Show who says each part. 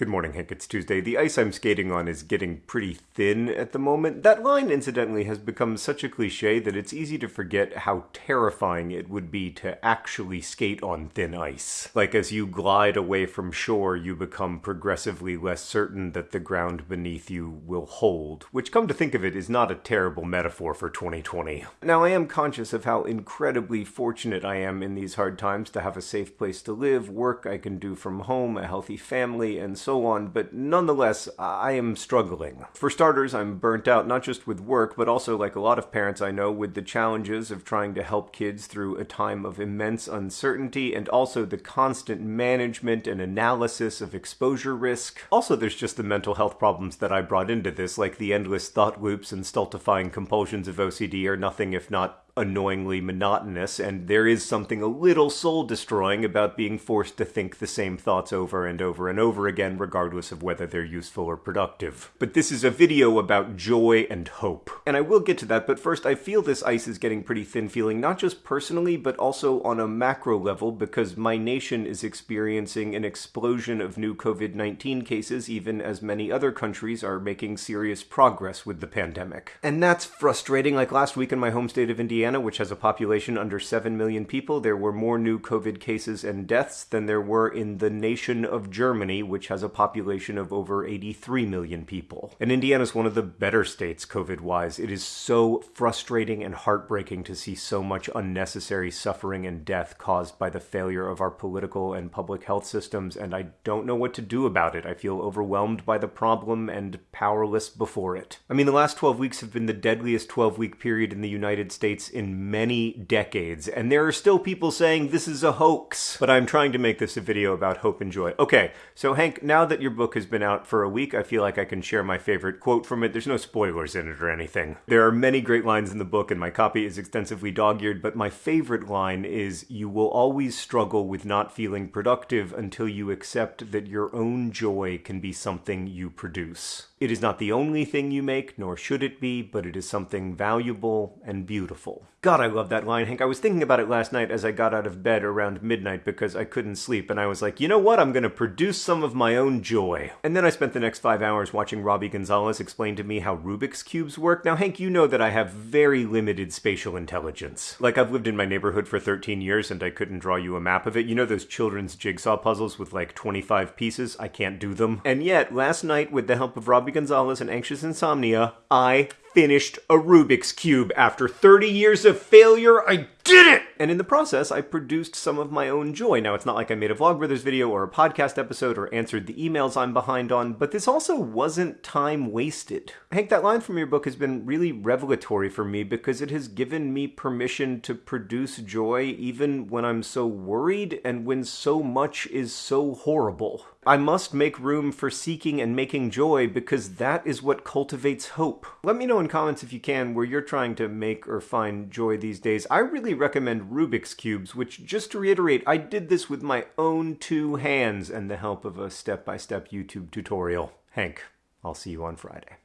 Speaker 1: Good morning, Hank. It's Tuesday. The ice I'm skating on is getting pretty thin at the moment. That line, incidentally, has become such a cliche that it's easy to forget how terrifying it would be to actually skate on thin ice. Like, as you glide away from shore, you become progressively less certain that the ground beneath you will hold, which, come to think of it, is not a terrible metaphor for 2020. Now, I am conscious of how incredibly fortunate I am in these hard times to have a safe place to live, work I can do from home, a healthy family, and so so on, but nonetheless, I am struggling. For starters, I'm burnt out not just with work, but also, like a lot of parents I know, with the challenges of trying to help kids through a time of immense uncertainty and also the constant management and analysis of exposure risk. Also, there's just the mental health problems that I brought into this, like the endless thought loops and stultifying compulsions of OCD are nothing if not annoyingly monotonous, and there is something a little soul destroying about being forced to think the same thoughts over and over and over again, regardless of whether they're useful or productive. But this is a video about joy and hope. And I will get to that, but first, I feel this ice is getting pretty thin feeling, not just personally, but also on a macro level, because my nation is experiencing an explosion of new COVID 19 cases, even as many other countries are making serious progress with the pandemic. And that's frustrating. Like last week in my home state of Indiana, Indiana, which has a population under 7 million people, there were more new COVID cases and deaths than there were in the nation of Germany, which has a population of over 83 million people. And Indiana is one of the better states COVID wise. It is so frustrating and heartbreaking to see so much unnecessary suffering and death caused by the failure of our political and public health systems, and I don't know what to do about it. I feel overwhelmed by the problem and powerless before it. I mean, the last 12 weeks have been the deadliest 12 week period in the United States in many decades, and there are still people saying this is a hoax. But I'm trying to make this a video about hope and joy. Okay, so Hank, now that your book has been out for a week, I feel like I can share my favorite quote from it. There's no spoilers in it or anything. There are many great lines in the book, and my copy is extensively dog-eared, but my favorite line is, you will always struggle with not feeling productive until you accept that your own joy can be something you produce. It is not the only thing you make, nor should it be, but it is something valuable and beautiful. God, I love that line, Hank. I was thinking about it last night as I got out of bed around midnight because I couldn't sleep, and I was like, you know what? I'm gonna produce some of my own joy. And then I spent the next five hours watching Robbie Gonzalez explain to me how Rubik's Cubes work. Now, Hank, you know that I have very limited spatial intelligence. Like, I've lived in my neighborhood for 13 years and I couldn't draw you a map of it. You know those children's jigsaw puzzles with like 25 pieces? I can't do them. And yet, last night, with the help of Robbie Gonzalez and Anxious Insomnia, I finished a Rubik's Cube. After 30 years of failure, I did it! And in the process, I produced some of my own joy. Now, it's not like I made a Vlogbrothers video or a podcast episode or answered the emails I'm behind on, but this also wasn't time wasted. Hank, that line from your book has been really revelatory for me because it has given me permission to produce joy even when I'm so worried and when so much is so horrible. I must make room for seeking and making joy because that is what cultivates hope. Let me know in comments if you can where you're trying to make or find joy these days. I really recommend Rubik's Cubes, which, just to reiterate, I did this with my own two hands and the help of a step by step YouTube tutorial. Hank, I'll see you on Friday.